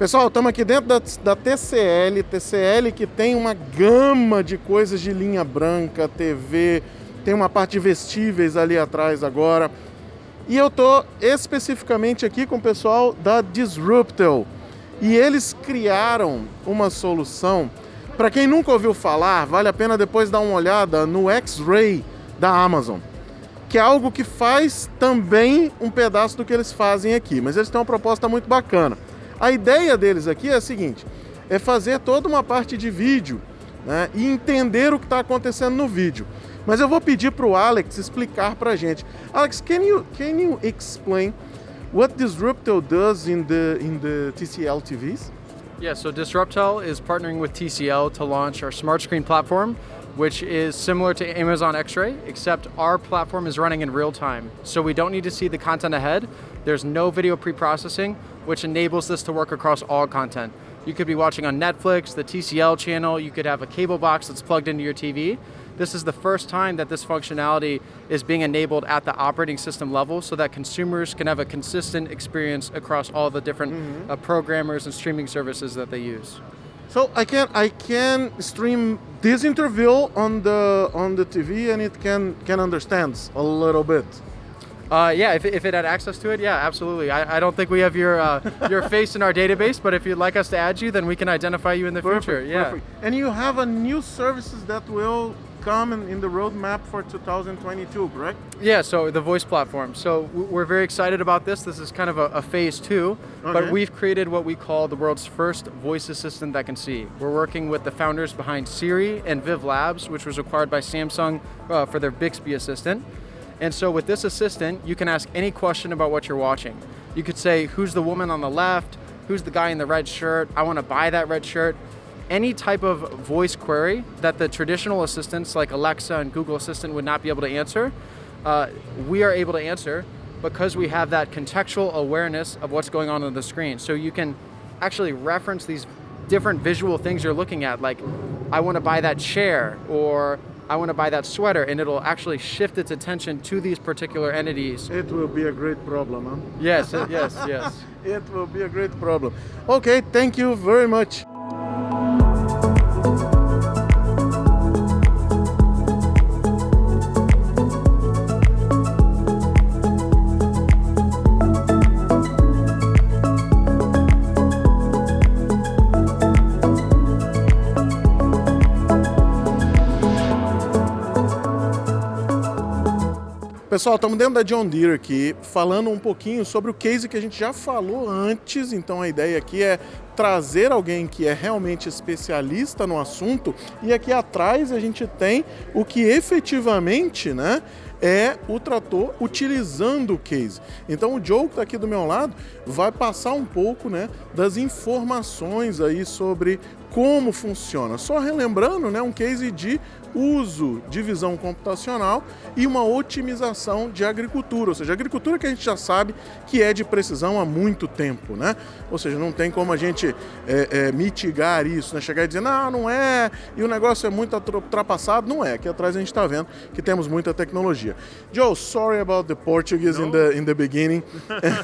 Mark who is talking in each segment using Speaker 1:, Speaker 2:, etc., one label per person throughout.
Speaker 1: Pessoal, estamos aqui dentro da, da, TCL, TCL que tem uma gama de coisas de linha branca, TV, tem uma parte de vestíveis ali atrás agora. E eu tô especificamente aqui com o pessoal da Disruptel. E eles criaram uma solução, para quem nunca ouviu falar, vale a pena depois dar uma olhada no X-Ray da Amazon, que é algo que faz também um pedaço do que eles fazem aqui, mas eles têm uma proposta muito bacana. A ideia deles aqui é a seguinte, é fazer toda uma parte de vídeo né, e entender o que está acontecendo no vídeo. Mas eu vou pedir para o Alex explicar para a gente. Alex, can you, can you explain what Disruptel does in the, in the TCL TVs?
Speaker 2: Yeah, so Disruptel is partnering with TCL to launch our smart screen platform, which is similar to Amazon X-Ray, except our platform is running in real time. So we don't need to see the content ahead. There's no video pre-processing, which enables this to work across all content. You could be watching on Netflix, the TCL channel, you could have a cable box that's plugged into your TV. This is the first time that this functionality is being enabled at the operating system level so that consumers can have a consistent experience across all the different mm -hmm. uh, programmers and streaming services that they use.
Speaker 1: So I can I can stream this interview on the on the TV and it can can understand a little bit.
Speaker 2: Uh, yeah, if, if it had access to it, yeah, absolutely. I, I don't think we have your uh, your face in our database, but if you'd like us to add you, then we can identify you in the
Speaker 1: perfect,
Speaker 2: future. Yeah.
Speaker 1: Perfect. And you have a new services that will come in, in the roadmap for 2022, correct?
Speaker 2: Yeah, so the voice platform. So we're very excited about this. This is kind of a, a phase two, okay. but we've created what we call the world's first voice assistant that can see. We're working with the founders behind Siri and Viv Labs, which was acquired by Samsung uh, for their Bixby assistant. And so with this assistant, you can ask any question about what you're watching. You could say, who's the woman on the left? Who's the guy in the red shirt? I want to buy that red shirt. Any type of voice query that the traditional assistants like Alexa and Google Assistant would not be able to answer, uh, we are able to answer because we have that contextual awareness of what's going on on the screen. So you can actually reference these different visual things you're looking at, like I want to buy that chair, or I want to buy that sweater, and it'll actually shift its attention to these particular entities.
Speaker 1: It will be a great problem, huh?
Speaker 2: Yes, yes, yes.
Speaker 1: it will be a great problem. Okay, thank you very much. Pessoal, estamos dentro da John Deere aqui, falando um pouquinho sobre o case que a gente já falou antes, então a ideia aqui é trazer alguém que é realmente especialista no assunto, e aqui atrás a gente tem o que efetivamente, né, é o trator utilizando o case. Então o Joe que está aqui do meu lado vai passar um pouco né, das informações aí sobre como funciona. Só relembrando, né, um case de uso de visão computacional e uma otimização de agricultura, ou seja, agricultura que a gente já sabe que é de precisão há muito tempo, né? Ou seja, não tem como a gente é, é, mitigar isso, né? Chegar e dizer, não, não é, e o negócio é muito ultrapassado, não é. Aqui atrás a gente está vendo que temos muita tecnologia. Joe, sorry about the Portuguese no. in the in the beginning.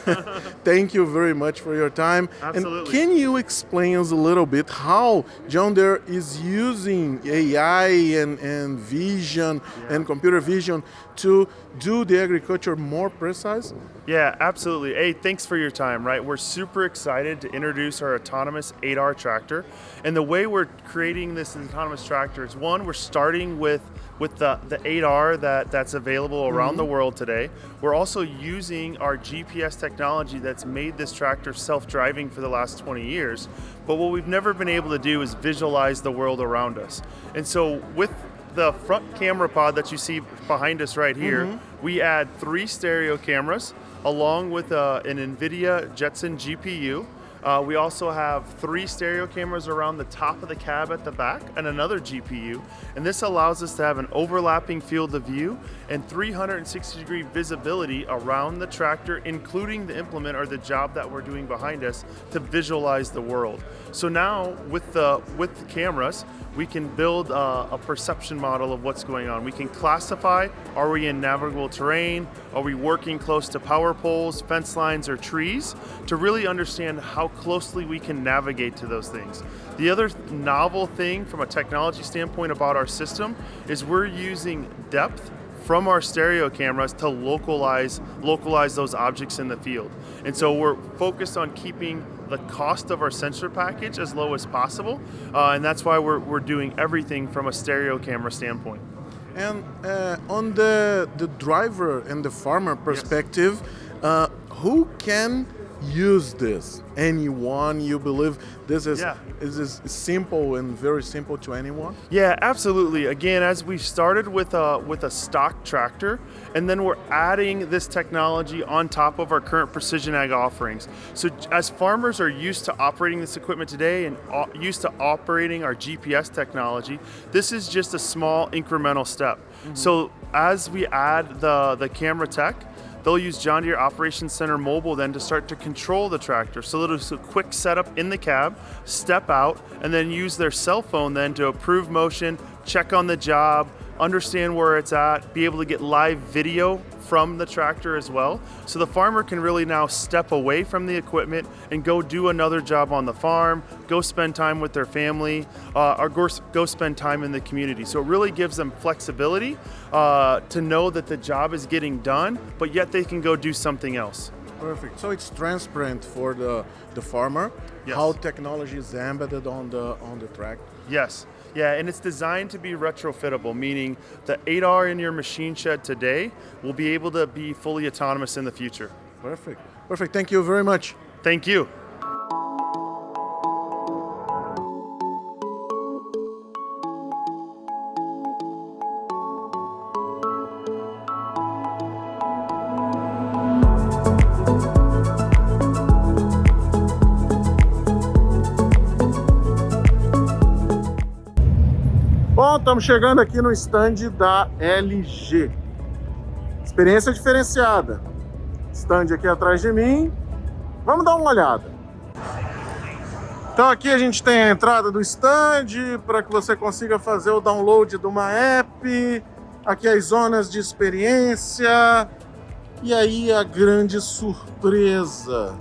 Speaker 1: Thank you very much for your time.
Speaker 3: Absolutely.
Speaker 1: And can you explain us a little bit how John Deere is using AI and and, vision yeah. and computer vision to do the agriculture more precise?
Speaker 3: Yeah, absolutely. Hey, thanks for your time, right? We're super excited to introduce our autonomous 8R tractor. And the way we're creating this autonomous tractor is one, we're starting with with the, the 8R that, that's available around mm -hmm. the world today. We're also using our GPS technology that's made this tractor self-driving for the last 20 years. But what we've never been able to do is visualize the world around us. And so with the front camera pod that you see behind us right here, mm -hmm. we add three stereo cameras along with uh, an NVIDIA Jetson GPU Uh, we also have three stereo cameras around the top of the cab at the back and another GPU. And this allows us to have an overlapping field of view and 360 degree visibility around the tractor, including the implement or the job that we're doing behind us to visualize the world. So now with the, with the cameras, we can build a, a, perception model of what's going on. We can classify, are we in navigable terrain? Are we working close to power poles, fence lines, or trees? To really understand how closely we can navigate to those things. The other novel thing from a technology standpoint about our system is we're using depth from our stereo cameras to localize localize those objects in the field. And so we're focused on keeping the cost of our sensor package as low as possible, uh, and that's why we're, we're doing everything from a stereo camera standpoint.
Speaker 1: And uh, on the, the driver and the farmer perspective, yes. uh, who can use this? Anyone you believe this is yeah. is this simple and very simple to anyone?
Speaker 3: Yeah, absolutely. Again, as we started with a with a stock tractor, and then we're adding this technology on top of our current precision ag offerings. So as farmers are used to operating this equipment today and used to operating our GPS technology, this is just a small incremental step. Mm -hmm. So as we add the the camera tech They'll use John Deere Operations Center Mobile then to start to control the tractor. So they'll do a quick setup in the cab, step out, and then use their cell phone then to approve motion, check on the job, understand where it's at, be able to get live video from the tractor as well. So the farmer can really now step away from the equipment and go do another job on the farm, go spend time with their family, uh, or go, go spend time in the community. So it really gives them flexibility uh, to know that the job is getting done, but yet they can go do something else.
Speaker 1: Perfect. So it's transparent for the, the farmer yes. how technology is embedded on the on the track.
Speaker 3: Yes. Yeah, and it's designed to be retrofittable, meaning the 8R in your machine shed today will be able to be fully autonomous in the future.
Speaker 1: Perfect. Perfect. Thank you very much.
Speaker 3: Thank you.
Speaker 1: Estamos chegando aqui no stand da LG. Experiência diferenciada. Stand aqui atrás de mim. Vamos dar uma olhada. Então aqui a gente tem a entrada do stand para que você consiga fazer o download de uma app. Aqui as zonas de experiência. E aí a grande surpresa.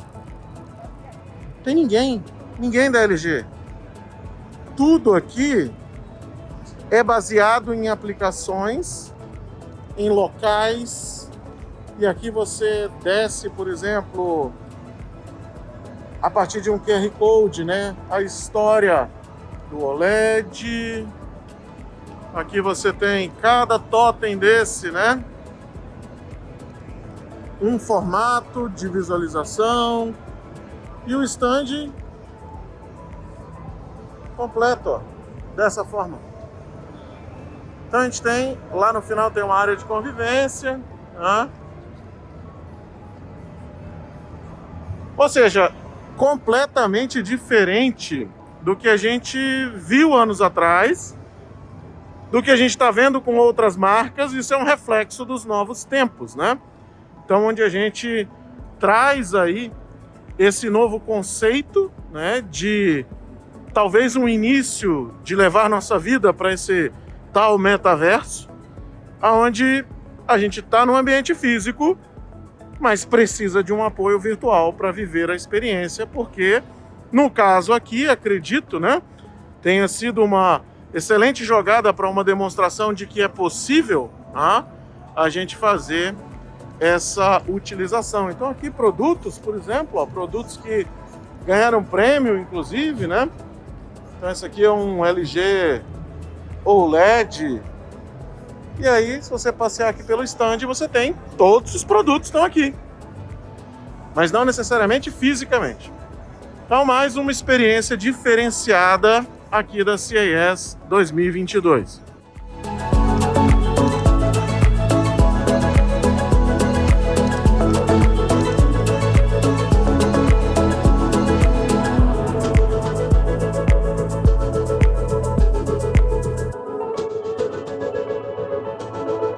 Speaker 1: Tem ninguém. Ninguém da LG. Tudo aqui é baseado em aplicações, em locais, e aqui você desce, por exemplo, a partir de um QR Code, né? A história do OLED. Aqui você tem cada totem desse, né? Um formato de visualização e o stand completo, ó, dessa forma. Então a gente tem, lá no final tem uma área de convivência. Né? Ou seja, completamente diferente do que a gente viu anos atrás, do que a gente está vendo com outras marcas, isso é um reflexo dos novos tempos, né? Então, onde a gente traz aí esse novo conceito, né, de talvez um início de levar nossa vida para esse tal metaverso, onde a gente está no ambiente físico, mas precisa de um apoio virtual para viver a experiência, porque no caso aqui, acredito, né, tenha sido uma excelente jogada para uma demonstração de que é possível ah, a gente fazer essa utilização. Então aqui produtos, por exemplo, ó, produtos que ganharam prêmio, inclusive, né? Então esse aqui é um LG OLED. E aí, se você passear aqui pelo stand, você tem todos os produtos estão aqui. Mas não necessariamente fisicamente. Então, mais uma experiência diferenciada aqui da CES 2022.